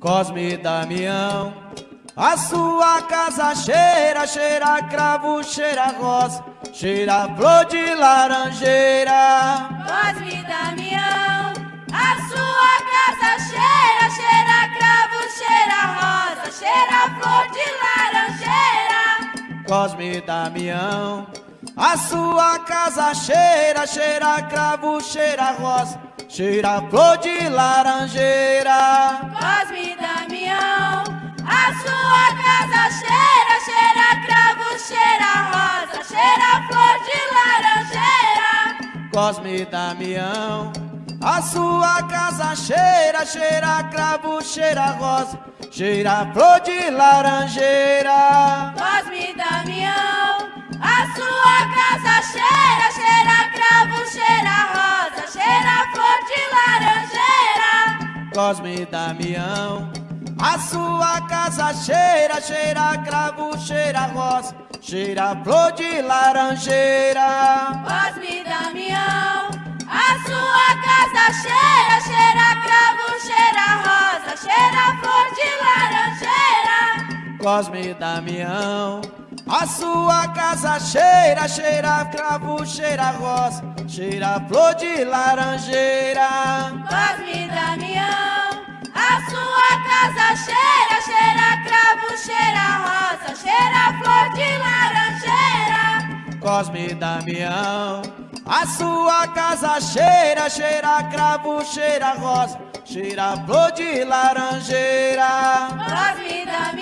Cosme e Damião. A sua casa cheira, cheira cravo, cheira rosa, cheira flor de laranjeira. Cosme e Damião, a sua casa cheira, cheira cravo, cheira rosa, cheira flor de laranjeira. Cosme e Damião, a sua casa cheira, cheira cravo, cheira rosa, cheira flor de laranjeira. Cosme e Damião, a sua casa cheira, cheira cravo, cheira rosa, cheira flor de laranjeira. Cosme e Damião, a sua casa cheira, cheira cravo, cheira rosa, cheira flor de laranjeira. Cosme e Damião, a sua casa cheira, cheira cravo, cheira rosa, cheira flor de laranjeira. Cosme Damião, a sua casa cheira, cheira cravo, cheira rosa, cheira flor de laranjeira. Cosme Damião, a sua casa cheira, cheira cravo, cheira rosa, cheira flor de laranjeira. Cosme Damião, Cosme Damião, a sua casa cheira, cheira cravo, cheira rosa, cheira flor de laranjeira. Cosme Damião,